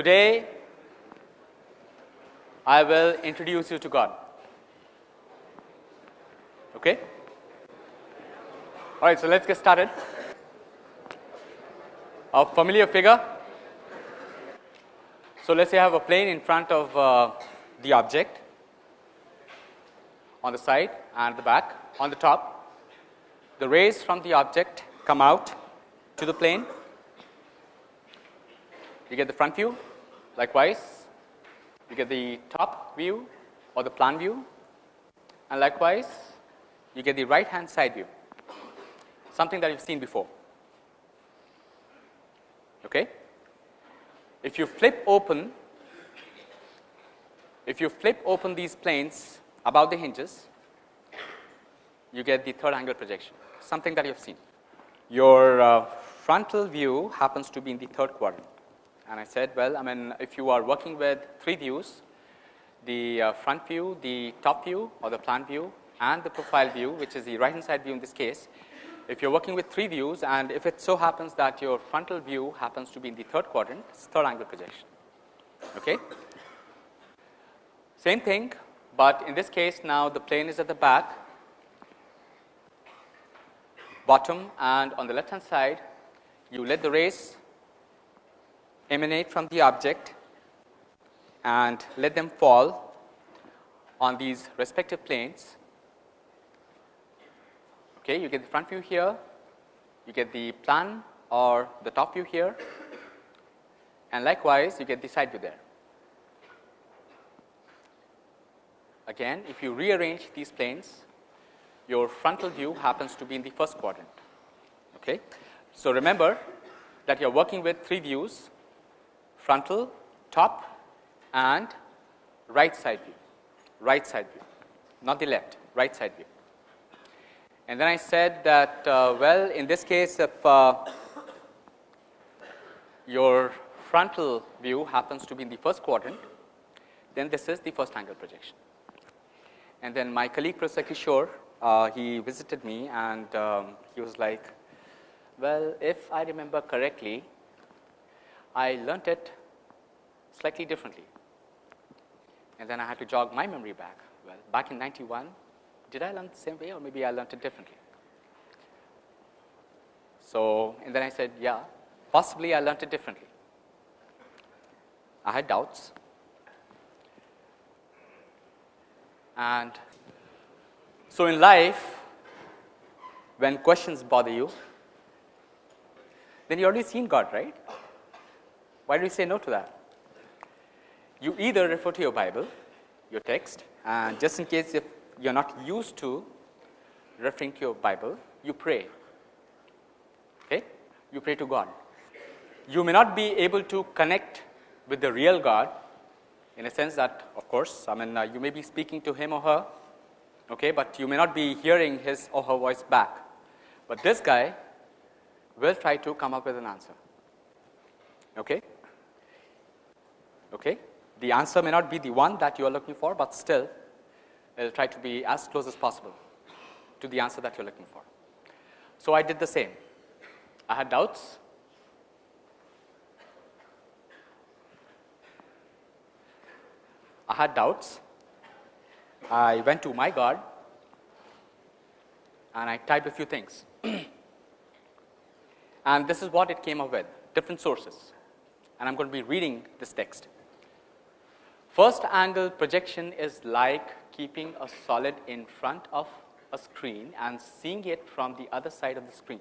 Today, I will introduce you to God. Okay? All right, so let's get started. A familiar figure. So let's say I have a plane in front of uh, the object on the side and the back on the top. The rays from the object come out to the plane. You get the front view. Likewise, you get the top view or the plan view and likewise you get the right hand side view, something that you've seen before. Okay? If you flip open, if you flip open these planes about the hinges, you get the third angle projection, something that you have seen. Your uh, frontal view happens to be in the third quadrant. And I said, well, I mean, if you are working with three views, the uh, front view, the top view or the plan view and the profile view, which is the right hand side view in this case, if you're working with three views and if it so happens that your frontal view happens to be in the third quadrant, it's third angle projection. Okay? Same thing, but in this case now the plane is at the back, bottom and on the left hand side you let the rays emanate from the object and let them fall on these respective planes Okay, you get the front view here, you get the plan or the top view here and likewise you get the side view there. Again if you rearrange these planes your frontal view happens to be in the first quadrant. Okay. So, remember that you are working with three views frontal, top and right side view, right side view not the left, right side view. And then I said that uh, well in this case if uh, your frontal view happens to be in the first quadrant then this is the first angle projection. And then my colleague Professor Kishore uh, he visited me and um, he was like well if I remember correctly I learnt it slightly differently and then I had to jog my memory back well back in 91 did I learn the same way or maybe I learned it differently? So, and then I said, yeah, possibly I learned it differently. I had doubts and so in life when questions bother you then you already seen God, right? Why do you say no to that? You either refer to your Bible, your text and just in case if you are not used to referring to your Bible, you pray. Okay? You pray to God. You may not be able to connect with the real God in a sense that of course, I mean uh, you may be speaking to him or her, okay, but you may not be hearing his or her voice back. But this guy will try to come up with an answer. Okay? Okay? The answer may not be the one that you are looking for, but still it will try to be as close as possible to the answer that you are looking for. So, I did the same. I had doubts. I had doubts. I went to my God and I typed a few things. and this is what it came up with different sources and I am going to be reading this text. First angle projection is like keeping a solid in front of a screen and seeing it from the other side of the screen.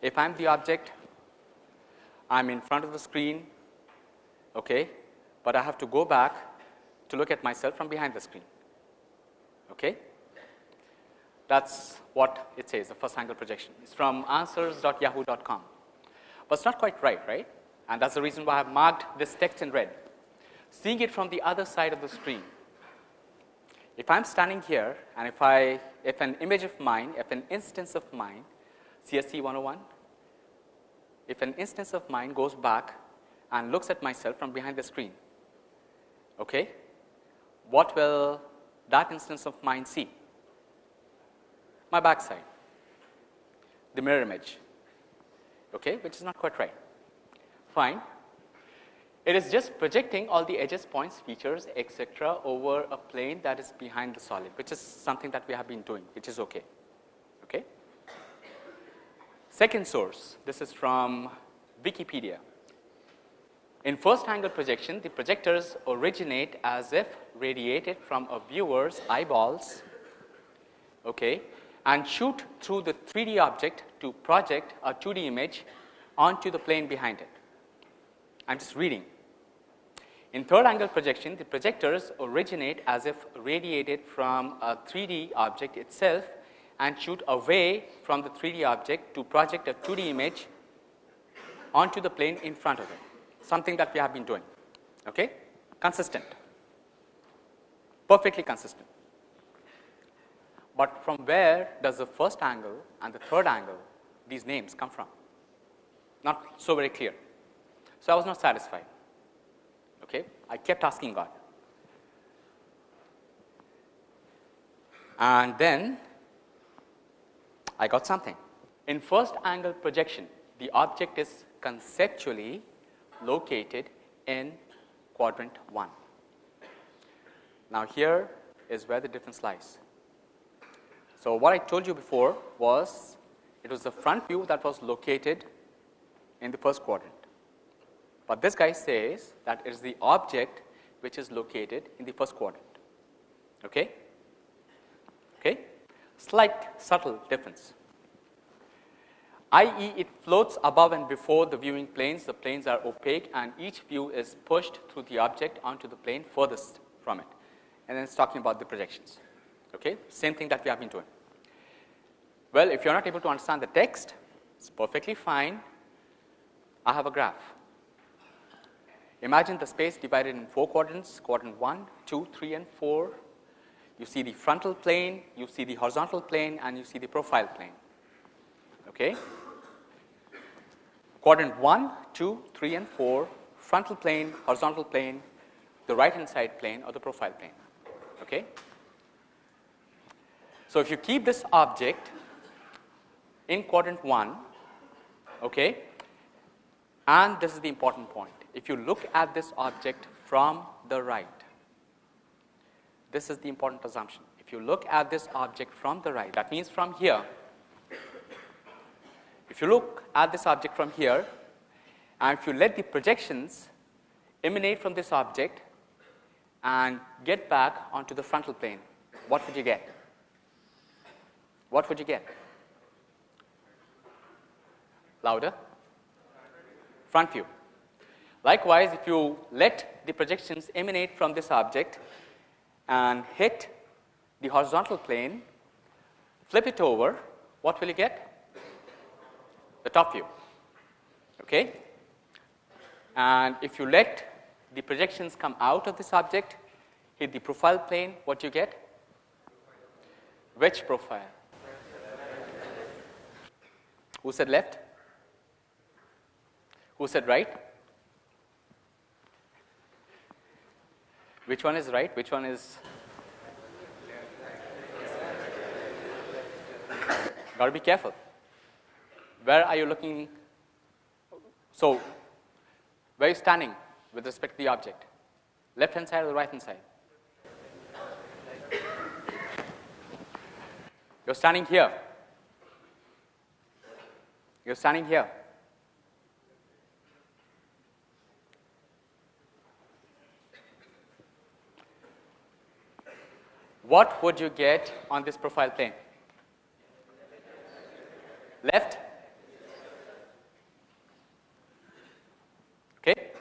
If I am the object, I am in front of the screen, okay, but I have to go back to look at myself from behind the screen. Okay. That is what it says the first angle projection. It is from answers.yahoo.com, but it is not quite right, right? And that is the reason why I have marked this text in red seeing it from the other side of the screen. If I am standing here and if I if an image of mine, if an instance of mine CSC 101, if an instance of mine goes back and looks at myself from behind the screen, okay, what will that instance of mine see? My backside, the mirror image, okay, which is not quite right. Fine. It is just projecting all the edges, points, features, etc., over a plane that is behind the solid, which is something that we have been doing, which is okay. Okay. Second source, this is from Wikipedia. In first angle projection, the projectors originate as if radiated from a viewer's eyeballs okay, and shoot through the 3D object to project a 2D image onto the plane behind it. I am just reading. In third angle projection, the projectors originate as if radiated from a 3D object itself and shoot away from the 3D object to project a 2D image onto the plane in front of it, something that we have been doing, okay? consistent, perfectly consistent. But from where does the first angle and the third angle, these names come from? Not so very clear. So, I was not satisfied. Okay. I kept asking God. And then I got something. In first angle projection, the object is conceptually located in quadrant 1. Now, here is where the difference lies. So, what I told you before was it was the front view that was located in the first quadrant, but this guy says that it is the object which is located in the first quadrant. Okay? Okay? Slight subtle difference i.e. it floats above and before the viewing planes, the planes are opaque and each view is pushed through the object onto the plane furthest from it and then it is talking about the projections. Okay? Same thing that we have been doing. Well, if you are not able to understand the text, it is perfectly fine. I have a graph. Imagine the space divided in 4 quadrants, quadrant 1, 2, 3 and 4. You see the frontal plane, you see the horizontal plane and you see the profile plane. Okay? Quadrant 1, 2, 3 and 4, frontal plane, horizontal plane, the right hand side plane or the profile plane. Okay? So, if you keep this object in quadrant 1 okay, and this is the important point. If you look at this object from the right, this is the important assumption. If you look at this object from the right, that means from here, if you look at this object from here and if you let the projections emanate from this object and get back onto the frontal plane, what would you get? What would you get? Louder? Front view. Likewise, if you let the projections emanate from this object and hit the horizontal plane, flip it over, what will you get? the top view. Okay? And if you let the projections come out of this object, hit the profile plane, what you get? Which profile? Who said left? Who said right? Which one is right? Which one is? Got to be careful where are you looking? So, where are you standing with respect to the object? Left hand side or the right hand side? You're standing here. You're standing here. What would you get on this profile plane? Left? Okay.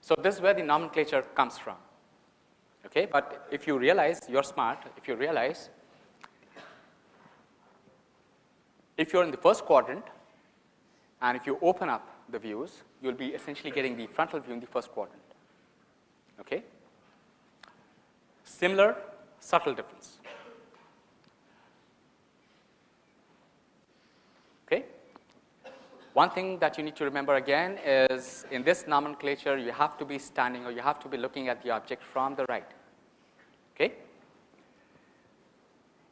So, this is where the nomenclature comes from. Okay, but if you realize you are smart, if you realize if you are in the first quadrant and if you open up the views, you will be essentially getting the frontal view in the first quadrant. Okay. Similar subtle difference. Okay. One thing that you need to remember again is in this nomenclature you have to be standing or you have to be looking at the object from the right. Okay?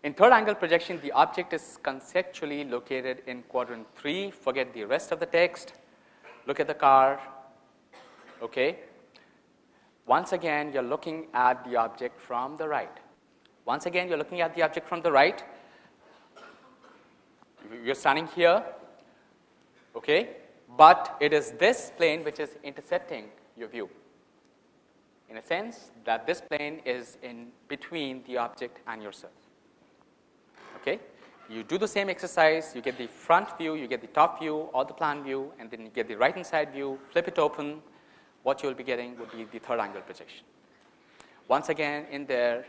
In third angle projection the object is conceptually located in quadrant 3, forget the rest of the text, look at the car, Okay. Once again, you're looking at the object from the right. Once again, you're looking at the object from the right. You're standing here, okay? But it is this plane which is intercepting your view. In a sense that this plane is in between the object and yourself. Okay? You do the same exercise, you get the front view, you get the top view or the plan view, and then you get the right hand side view, flip it open, what you will be getting would be the third angle projection. Once again, in there,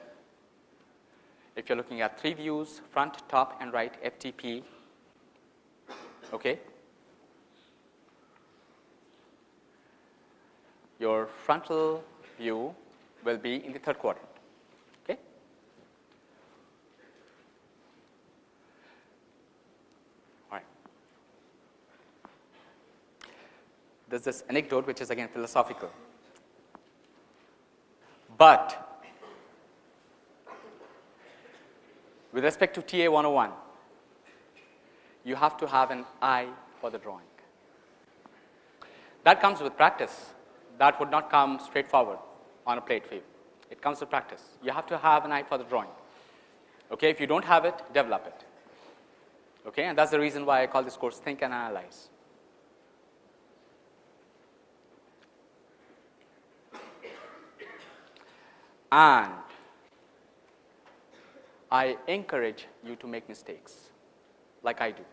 if you're looking at three views, front, top, and right, FTP, okay, your frontal view will be in the third quadrant. Okay? All right. There's this anecdote which is again philosophical. But with respect to TA 101, you have to have an eye for the drawing. That comes with practice. That would not come straightforward on a plate view. It comes with practice. You have to have an eye for the drawing. Okay, if you don't have it, develop it. Okay, and that's the reason why I call this course Think and Analyze. And I encourage you to make mistakes like I do.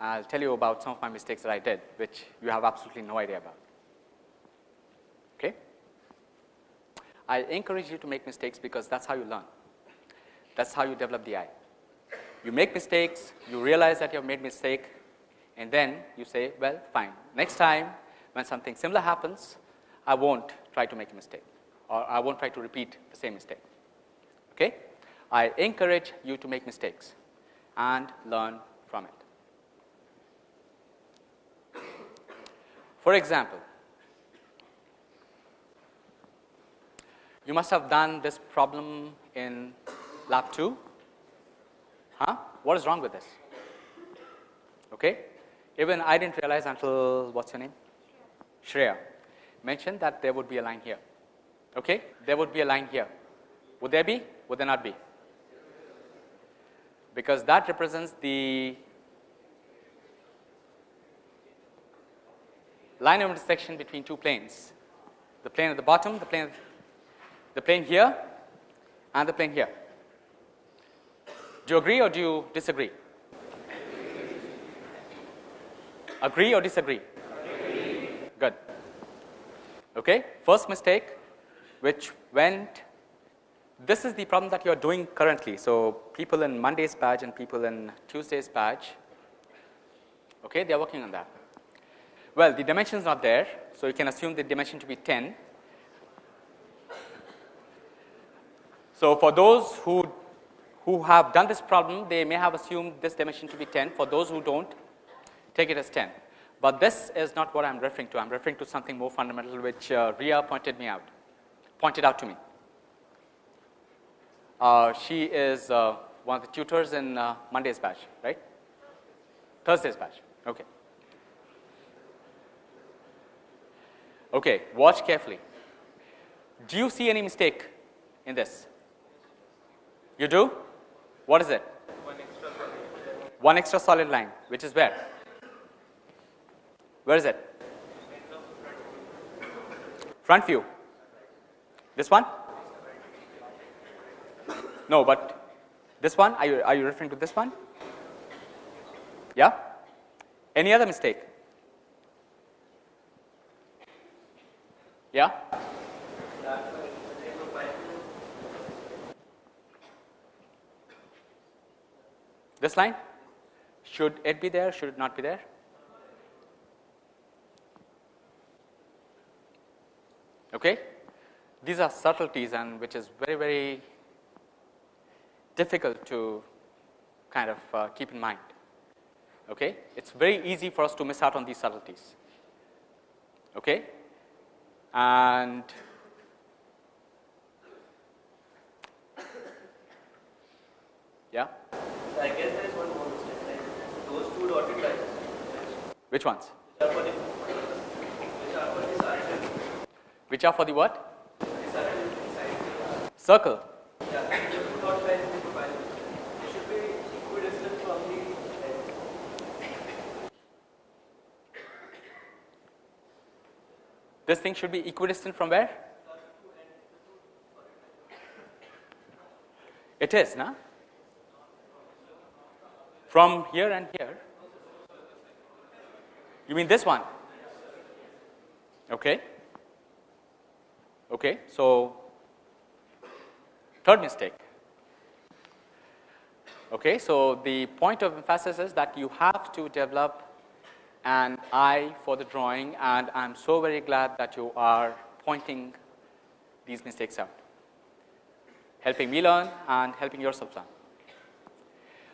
I'll tell you about some of my mistakes that I did, which you have absolutely no idea about. Okay? I encourage you to make mistakes because that's how you learn. That's how you develop the eye. You make mistakes, you realize that you have made a mistake, and then you say, well, fine. Next time when something similar happens, I won't try to make a mistake or I won't try to repeat the same mistake. Okay? I encourage you to make mistakes and learn from it. For example, you must have done this problem in lab 2. Huh? What is wrong with this? Okay? Even I didn't realize until what's your name? Shreya mentioned that there would be a line here. Okay? There would be a line here. Would there be? Would there not be? Because that represents the line of intersection between two planes. The plane at the bottom, the plane, the plane here, and the plane here. Do you agree or do you disagree? Agree or disagree? Okay. First mistake, which went. This is the problem that you are doing currently. So people in Monday's batch and people in Tuesday's batch, okay, they are working on that. Well, the dimension is not there, so you can assume the dimension to be 10. So for those who who have done this problem, they may have assumed this dimension to be 10. For those who don't, take it as 10. But this is not what I am referring to. I am referring to something more fundamental which uh, Ria pointed me out, pointed out to me. Uh, she is uh, one of the tutors in uh, Monday's batch, right? Thursday's batch. Okay. Okay, watch carefully. Do you see any mistake in this? You do? What is it? One extra solid. One extra solid line, which is where? Where is it? Front view. This one? No, but this one, are you, are you referring to this one? Yeah? Any other mistake? Yeah? This line? Should it be there? Should it not be there? Okay? These are subtleties and which is very, very difficult to kind of uh, keep in mind. Okay? It's very easy for us to miss out on these subtleties. Okay? And yeah? I guess there is one more mistake. Like those two dotted lines. Which ones? Yeah, for the which are for the what? Circle. This thing should be equidistant from where? It is, na? From here and here. You mean this one? Okay. Okay. So, third mistake. Okay. So, the point of emphasis is that you have to develop an eye for the drawing and I am so very glad that you are pointing these mistakes out, helping me learn and helping yourself learn.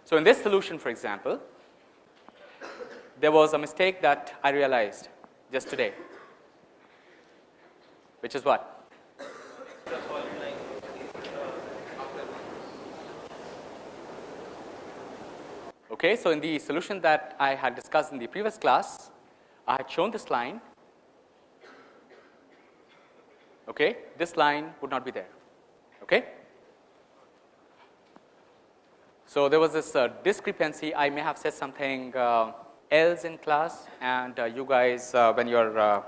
So, in this solution for example, there was a mistake that I realized just today, which is what? Extra solid line is uh, after Okay, so in the solution that I had discussed in the previous class, I had shown this line. Okay, this line would not be there. Okay. So there was this uh, discrepancy. I may have said something uh, else in class, and uh, you guys, uh, when you're uh,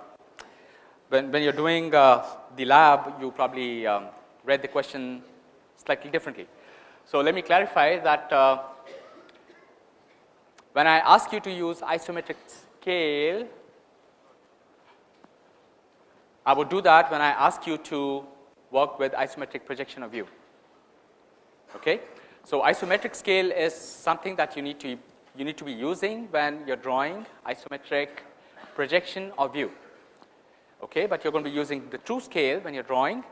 when, when you're doing uh, the lab, you probably um, read the question slightly differently. So let me clarify that when I ask you to use isometric scale, I would do that when I ask you to work with isometric projection of view. Okay? So isometric scale is something that you need to you need to be using when you're drawing isometric projection of view. Okay, but you're going to be using the true scale when you're drawing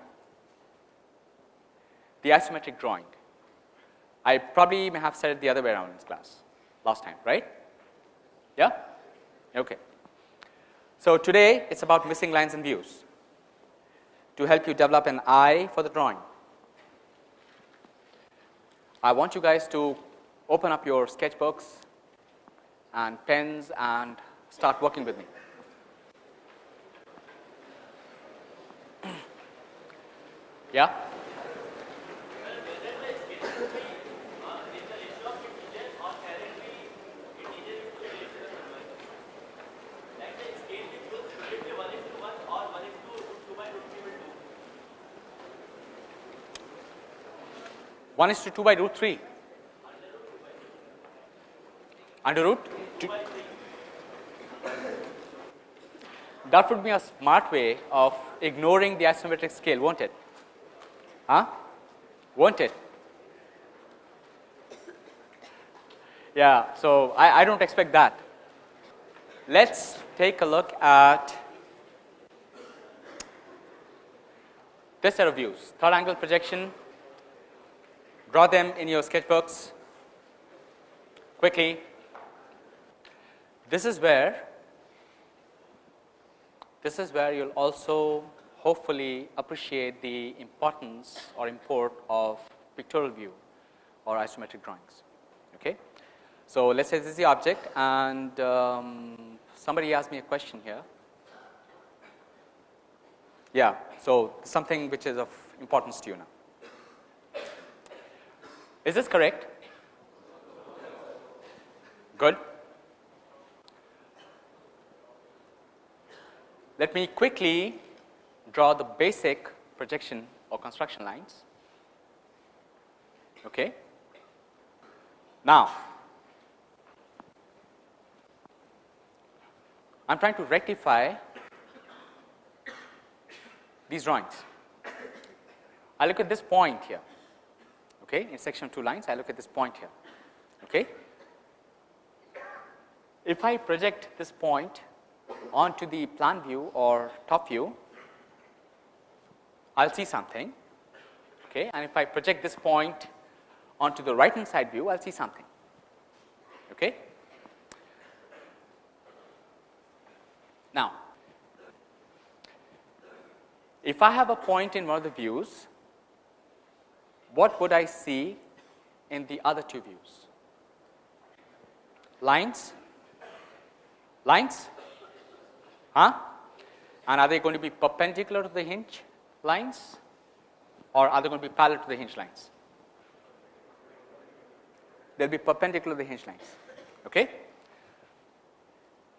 the isometric drawing. I probably may have said it the other way around in this class last time, right? Yeah? Okay. So today it's about missing lines and views to help you develop an eye for the drawing. I want you guys to open up your sketchbooks and pens and start working with me. Yeah? One is to two by root three. Under root two. That would be a smart way of ignoring the isometric scale, won't it? Huh? Won't it? Yeah, so I, I don't expect that. Let's take a look at this set of views. Third angle projection, draw them in your sketchbooks quickly. This is where this is where you'll also hopefully appreciate the importance or import of pictorial view or isometric drawings. Okay. So, let us say this is the object and um, somebody asked me a question here. Yeah, so something which is of importance to you now. Is this correct? Good. Let me quickly draw the basic projection or construction lines. Okay. Now, I am trying to rectify these drawings. I look at this point here, okay, intersection of two lines, I look at this point here. Okay. If I project this point onto the plan view or top view, I will see something okay, and if I project this point onto the right hand side view, I will see something. Okay. Now, if I have a point in one of the views, what would I see in the other two views? Lines? Lines? Huh? And are they going to be perpendicular to the hinge lines or are they going to be parallel to the hinge lines? They will be perpendicular to the hinge lines. Okay?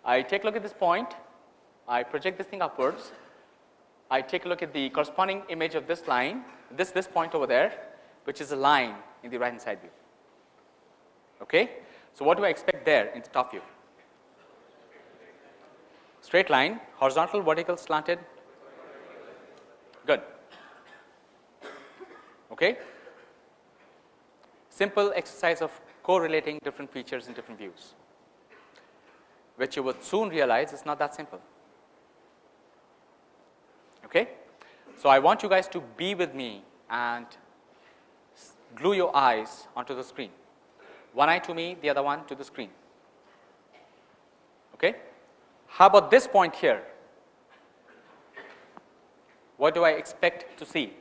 I take a look at this point, I project this thing upwards, I take a look at the corresponding image of this line, this, this point over there, which is a line in the right hand side view. Okay? So, what do I expect there in the top view? Straight line, horizontal, vertical, slanted? Good. Okay? Simple exercise of correlating different features in different views, which you would soon realize is not that simple. Okay? So, I want you guys to be with me and glue your eyes onto the screen, one eye to me, the other one to the screen. Okay? How about this point here? What do I expect to see?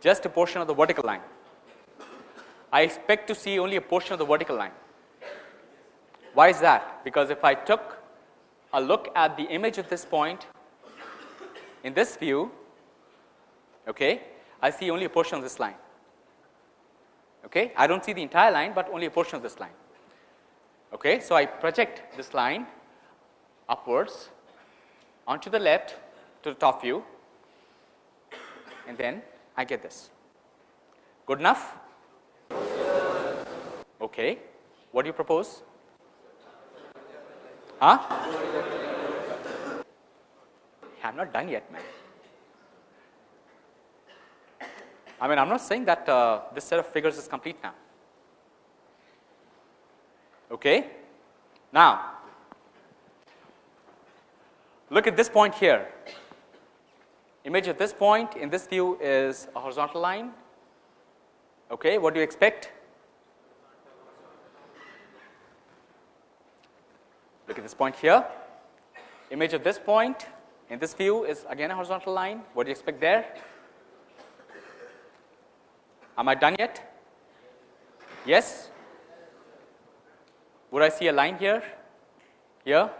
Just a portion of the vertical line. I expect to see only a portion of the vertical line. Why is that? Because if I took a look at the image of this point in this view, okay, I see only a portion of this line. Okay. I do not see the entire line, but only a portion of this line. Okay. So, I project this line upwards onto the left to the top view and then I get this. Good enough? Okay. What do you propose? Huh? I am not done yet, man. I mean, I am not saying that uh, this set of figures is complete now. Okay. Now, look at this point here. Image of this point in this view is a horizontal line. Okay. What do you expect? Look at this point here. Image of this point in this view is again a horizontal line. What do you expect there? Am I done yet? Yes? Would I see a line here? Here?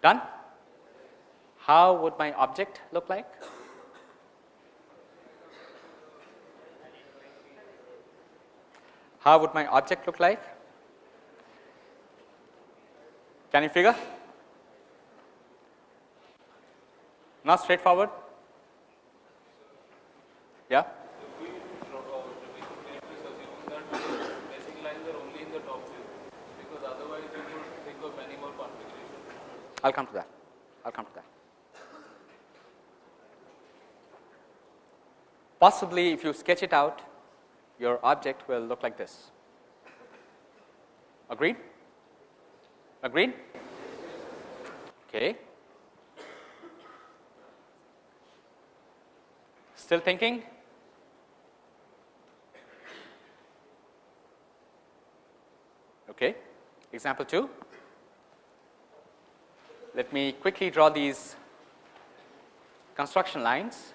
Done? How would my object look like? How would my object look like? Can you figure? Not straightforward? Yeah? I'll come to that. I'll come to that. Possibly if you sketch it out, your object will look like this. Agreed? Agreed? Okay. Still thinking? Okay. Example 2. Let me quickly draw these construction lines.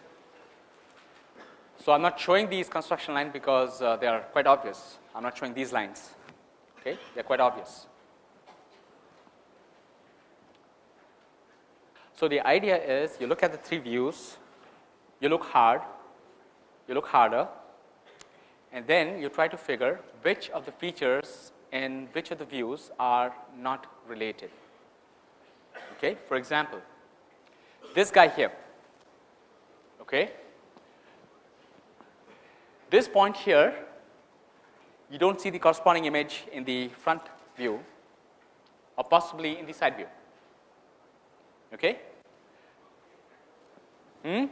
So, I am not showing these construction lines because uh, they are quite obvious. I am not showing these lines, okay. they are quite obvious. So, the idea is you look at the three views, you look hard, you look harder and then you try to figure which of the features in which of the views are not related. Okay. For example, this guy here, okay. this point here you do not see the corresponding image in the front view or possibly in the side view. Okay. Hmm?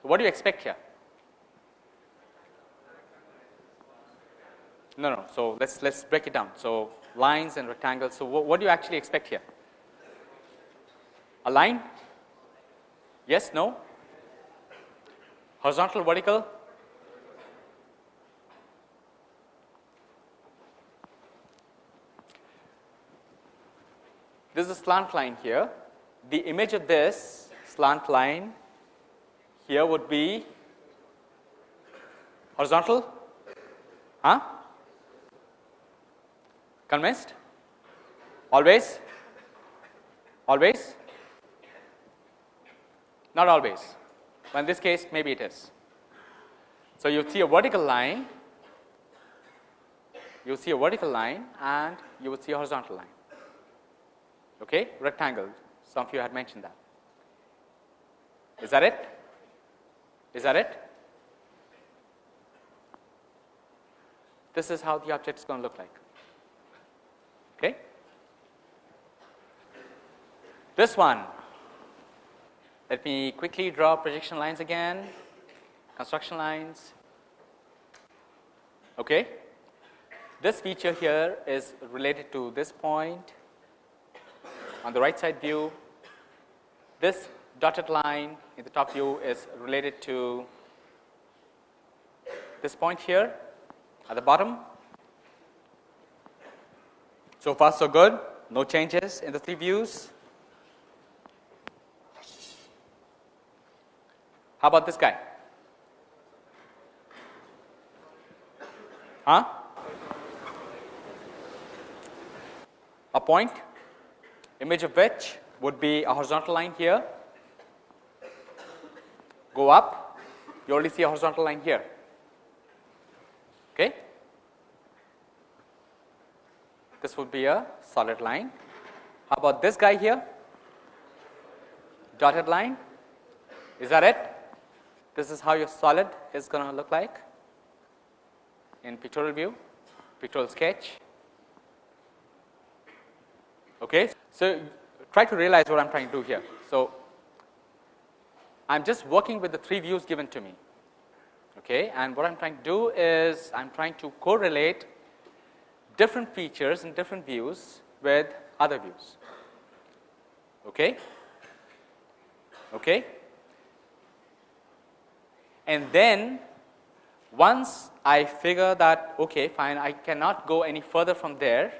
So, what do you expect here? No, no. So, let us let us break it down. So, lines and rectangles. So, what, what do you actually expect here? A line? Yes, no? Horizontal, vertical? This is a slant line here. The image of this slant line here would be Horizontal? Huh? Convinced? Always? Always? Not always, but in this case maybe it is. So, you see a vertical line, you see a vertical line and you would see a horizontal line, okay? rectangle, some of you had mentioned that. Is that it? Is that it? This is how the object is going to look like. Okay? This one, let me quickly draw projection lines again, construction lines. Okay? This feature here is related to this point on the right side view. This dotted line in the top view is related to this point here at the bottom. So far so good, no changes in the three views. How about this guy? Huh? A point, image of which would be a horizontal line here, go up, you only see a horizontal line here. Okay. This would be a solid line. How about this guy here? Dotted line. Is that it? This is how your solid is going to look like in pictorial view, pictorial sketch. Okay. So, try to realize what I am trying to do here. So, I am just working with the three views given to me. Okay. And what I am trying to do is I am trying to correlate different features in different views with other views. Okay. Okay. And then once I figure that okay fine I cannot go any further from there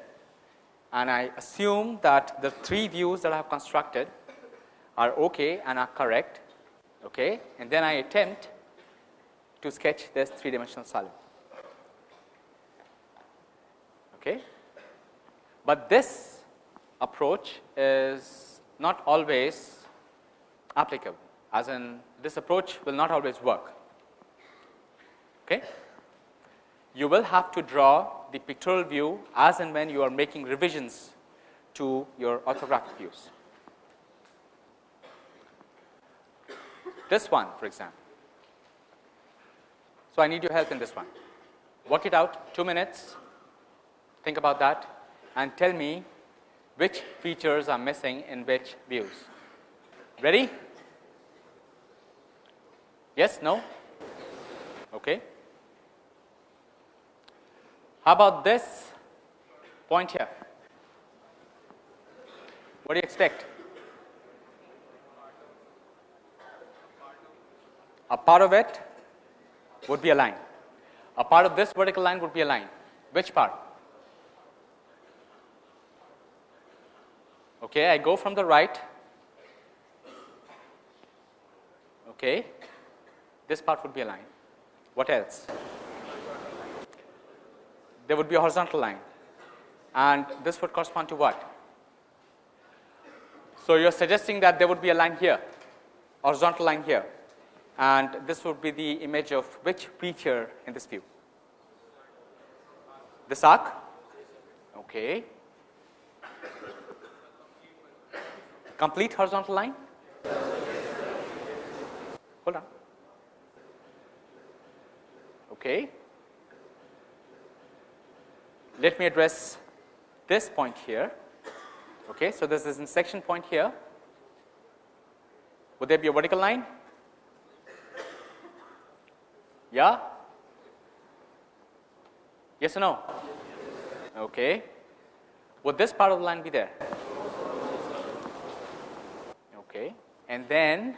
and I assume that the three views that I have constructed are okay and are correct okay? And then I attempt to sketch this three dimensional solid okay? But this approach is not always applicable as in this approach will not always work okay? You will have to draw the pictorial view as and when you are making revisions to your orthographic views this one for example. So, I need your help in this one work it out 2 minutes think about that and tell me which features are missing in which views. Ready? Yes, no? Okay. How about this point here? What do you expect? a part of it would be a line. A part of this vertical line would be a line. Which part? Okay, I go from the right. Okay, this part would be a line. What else? There would be a horizontal line, and this would correspond to what? So, you are suggesting that there would be a line here, horizontal line here and this would be the image of which feature in this view? This arc? Okay. Complete horizontal line? Hold on. Okay. Let me address this point here. Okay, so this is an intersection point here. Would there be a vertical line? Yeah? Yes or no? Okay. Would this part of the line be there? Okay. And then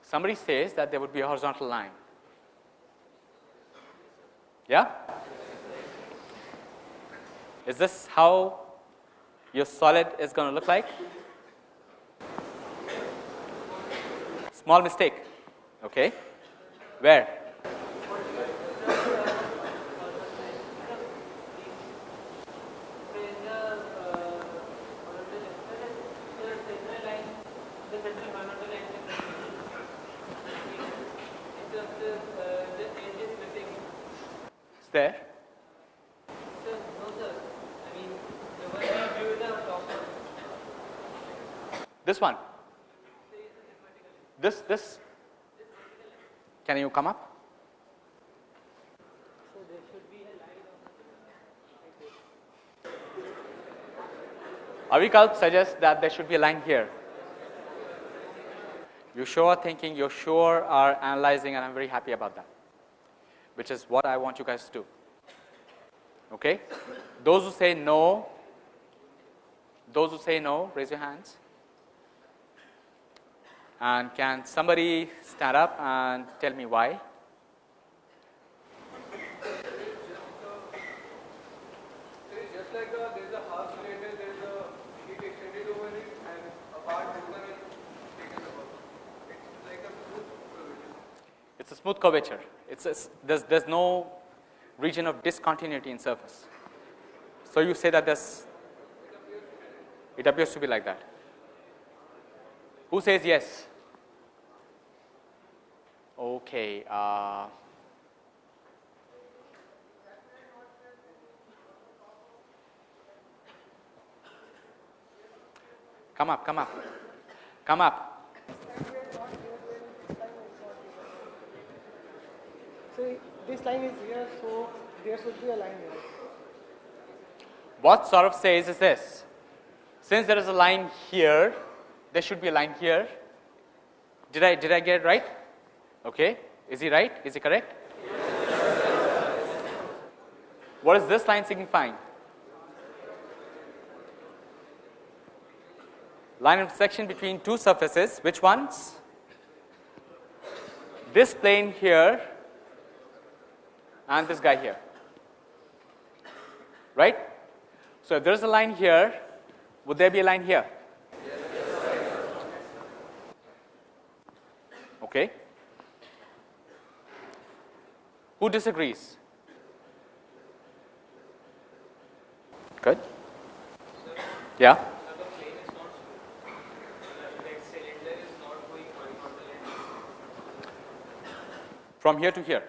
somebody says that there would be a horizontal line. Yeah? Is this how your solid is going to look like? Small mistake. Okay. Where? One. This, this. Can you come up? So there should be a line on Avikalp suggests that there should be a line here. You sure are thinking, you sure are analyzing, and I'm very happy about that, which is what I want you guys to do. Okay? Those who say no, those who say no, raise your hands. And can somebody stand up and tell me why? It's a, smooth curvature. It's a, there's, there's no region of discontinuity in surface. So you say that there's, it appears to be like that. Who says yes? Okay. Uh, come up, come up, come up. So this line is here, so there should be a line here. What sort of says is this since there is a line here, there should be a line here. Did I, did I get it right? Okay. Is he right? Is he correct? What is this line signifying? Line intersection between two surfaces. Which ones? This plane here and this guy here. Right? So if there's a line here, would there be a line here? Okay. Who disagrees? Good. Yeah. From here to here.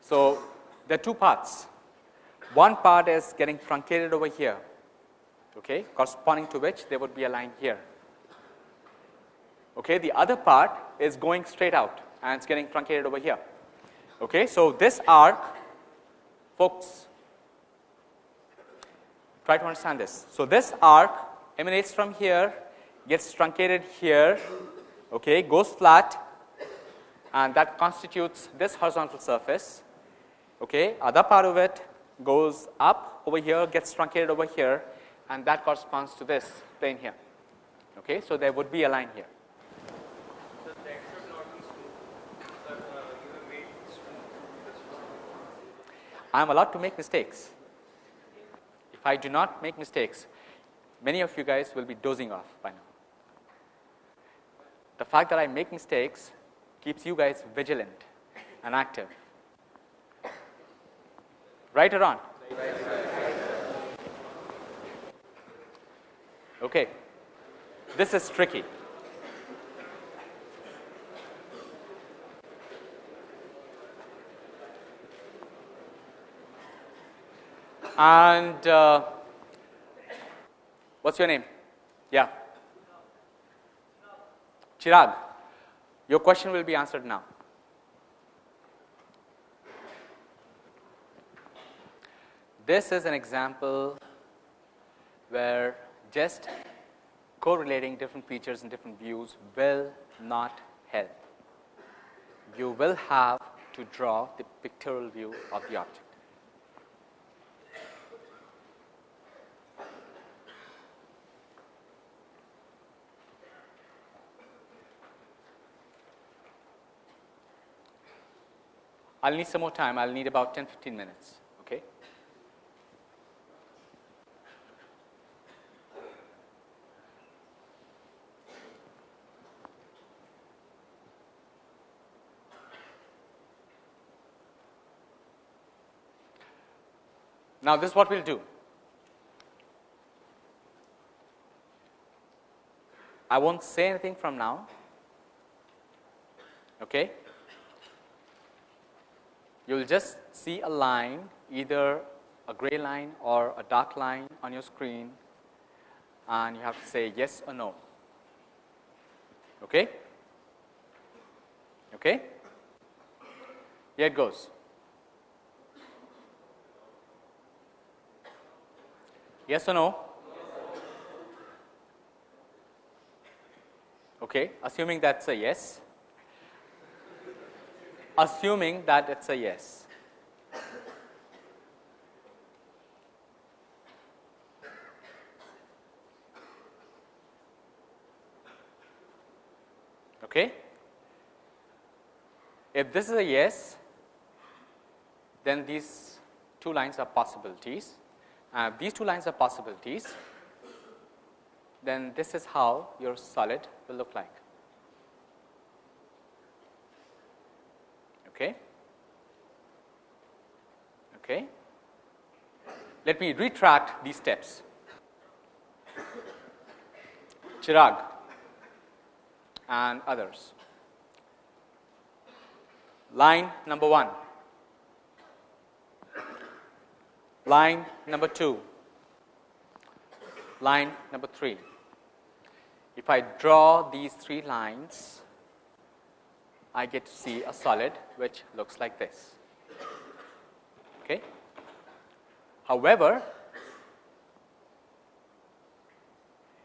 So there are two parts. One part is getting truncated over here, okay, corresponding to which there would be a line here. Okay, the other part is going straight out and it's getting truncated over here. Okay, so this arc, folks, try to understand this. So this arc emanates from here, gets truncated here, okay, goes flat, and that constitutes this horizontal surface. Okay, other part of it goes up over here, gets truncated over here, and that corresponds to this plane here. Okay, so there would be a line here. So that should not be smooth. Sir, uh, you have made smooth this one. I am allowed to make mistakes. If I do not make mistakes, many of you guys will be dozing off by now. The fact that I make mistakes keeps you guys vigilant and active. Right or wrong? Okay. This is tricky. And uh, what's your name? Yeah. Chirag. Your question will be answered now. This is an example where just correlating different features and different views will not help. You will have to draw the pictorial view of the object. I'll need some more time. I'll need about 10 15 minutes. Okay? Now, this is what we'll do. I won't say anything from now. Okay? You will just see a line, either a gray line or a dark line on your screen and you have to say yes or no. Okay? Okay? Here it goes. Yes or no? Okay, assuming that's a yes. Assuming that it's a yes. Okay? If this is a yes, then these two lines are possibilities. Uh, these two lines are possibilities, then this is how your solid will look like. Okay? Okay? Let me retract these steps. Chirag and others. Line number 1, line number 2, line number 3. If I draw these three lines, I get to see a solid which looks like this. Okay? However,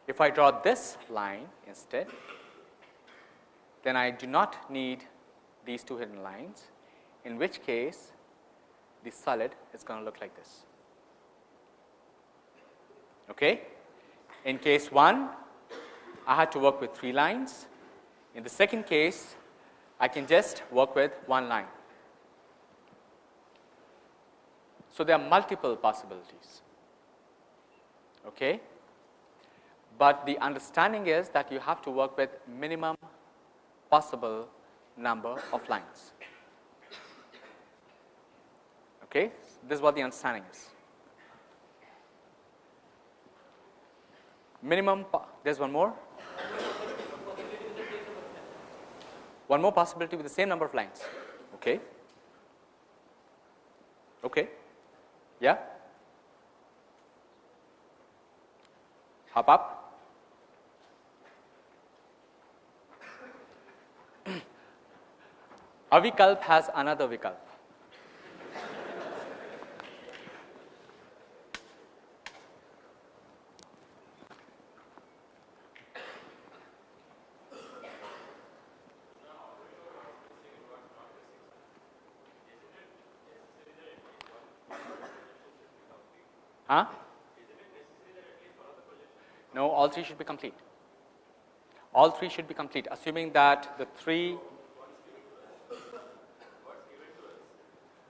if I draw this line instead, then I do not need these two hidden lines, in which case the solid is going to look like this. Okay? In case 1, I had to work with 3 lines. In the second case, I can just work with one line. So, there are multiple possibilities. Okay? But the understanding is that you have to work with minimum possible number of lines. Okay? This is what the understanding is. Minimum, there is one more. One more possibility with the same number of lines. Okay? Okay? Yeah? Hop up. Avikalp has another vikalp. Huh? No, all three should be complete. All three should be complete, assuming that the three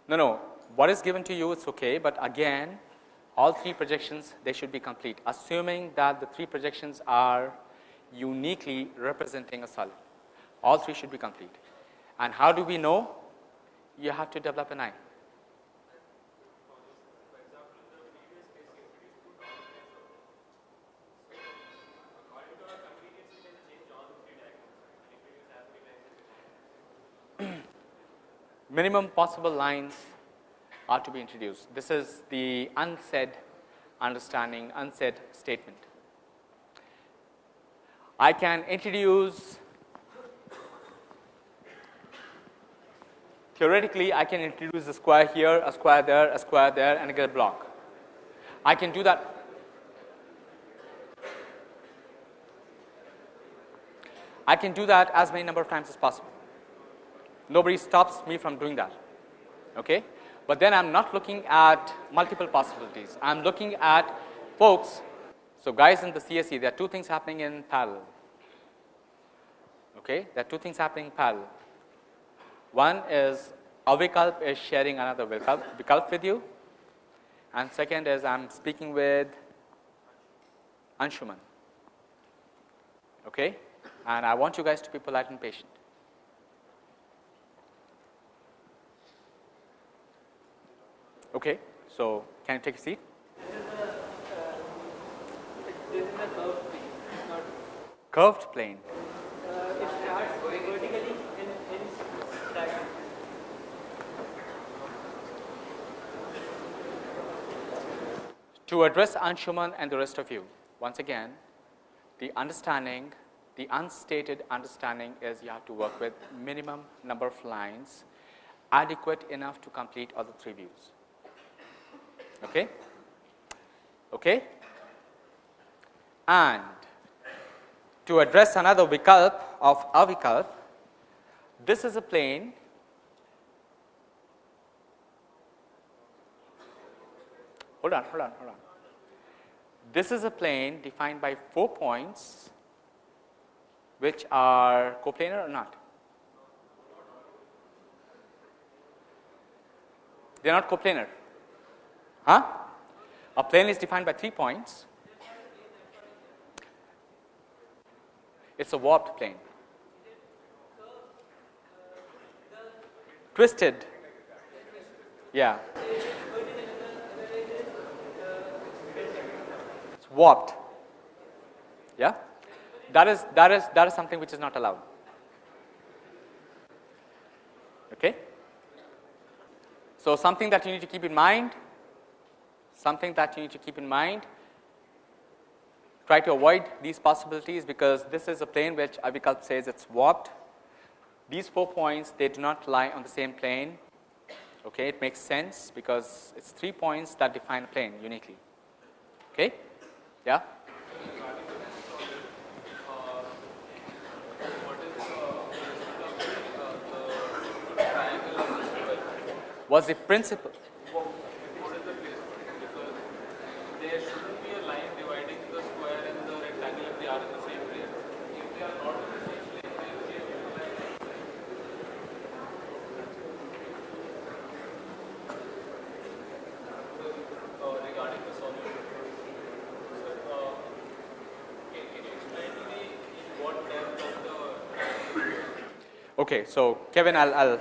No, no. What is given to you is okay, but again all three projections they should be complete assuming that the three projections are uniquely representing a solid. All three should be complete. And how do we know? You have to develop an eye. Minimum possible lines are to be introduced. This is the unsaid understanding, unsaid statement. I can introduce theoretically I can introduce a square here, a square there, a square there and get a block. I can do that I can do that as many number of times as possible. Nobody stops me from doing that. Okay? But then I'm not looking at multiple possibilities. I'm looking at folks. So, guys in the CSE, there are two things happening in parallel. Okay? There are two things happening in parallel. One is Avikalp is sharing another Vikalp with you, and second is I'm speaking with Anshuman. Okay? And I want you guys to be polite and patient. Okay, so can you take a seat? This is a curved plane. Uh, it starts vertically and ends. To address Anshuman and the rest of you, once again, the understanding, the unstated understanding is you have to work with minimum number of lines adequate enough to complete all the three views. Okay? Okay? And to address another vikalp of avikalp, this is a plane hold on, hold on, hold on. This is a plane defined by four points which are coplanar or not? They are not coplanar. Huh? A plane is defined by three points. It's a warped plane. Twisted. Yeah. It's warped. Yeah. That is that is that is something which is not allowed. Okay. So something that you need to keep in mind. Something that you need to keep in mind try to avoid these possibilities because this is a plane which Avikalp says it's warped. These four points they do not lie on the same plane. Okay, it makes sense because it's three points that define a plane uniquely. Okay, yeah. Was the principle? There shouldn't be a line dividing the square and the rectangle if they are in the same plane. If they are not in the same plane, then we have to line. So, uh, regarding the solution, sir, uh, can, can you explain to me in what depth of the triangle Okay, so Kevin, I'll, I'll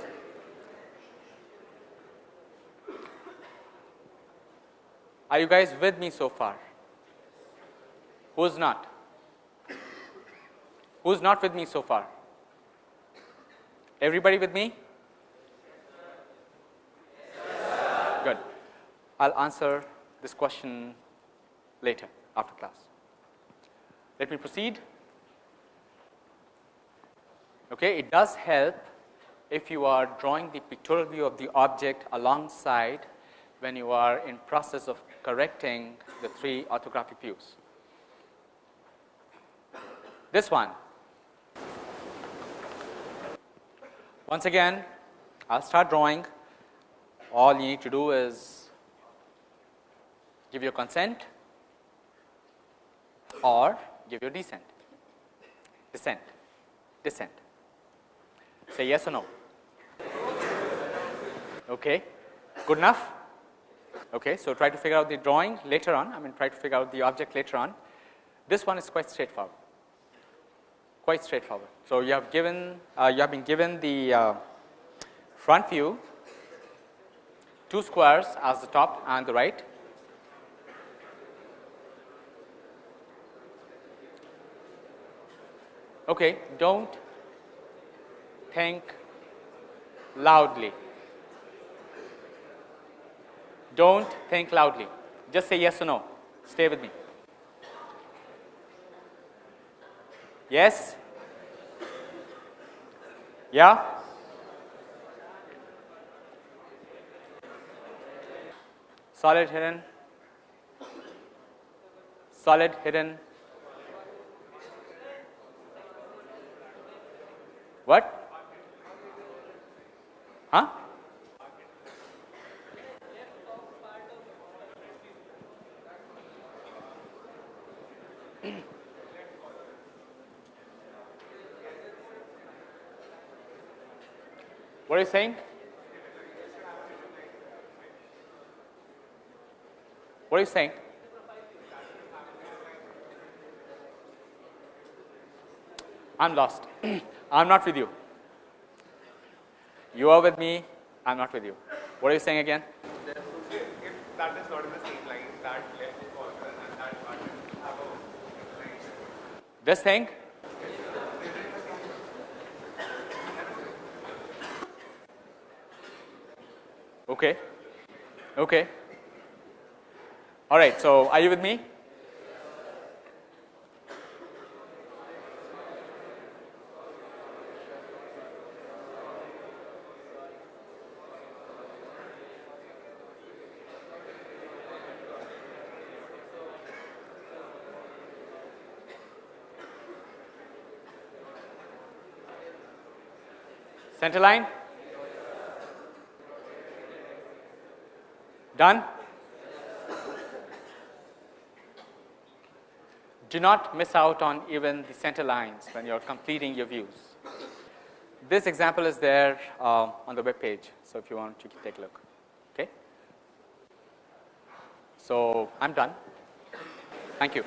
Are you guys with me so far? Who's not? Who's not with me so far? Everybody with me? Good. I'll answer this question later after class. Let me proceed. Okay, it does help if you are drawing the pictorial view of the object alongside when you are in process of correcting the three orthographic views. This one. Once again, I'll start drawing. All you need to do is give your consent or give your descent, descent, descent. Say yes or no. Okay, good enough? Okay, so try to figure out the drawing later on, I mean try to figure out the object later on. This one is quite straightforward, quite straightforward. So, you have given, uh, you have been given the uh, front view, two squares as the top and the right. Okay, don't think loudly. Don't think loudly. Just say yes or no. Stay with me. Yes? Yeah? Solid hidden. Solid hidden. What? Huh? What are you saying? What are you saying? I'm lost. I'm not with you. You are with me. I'm not with you. What are you saying again? If that is not in the same line, that left corner and that part have a. This thing? Okay. Okay. All right, so are you with me? Center line? Done? Do not miss out on even the center lines when you're completing your views. This example is there uh, on the web page, so if you want, you can take a look. Okay? So I'm done. Thank you.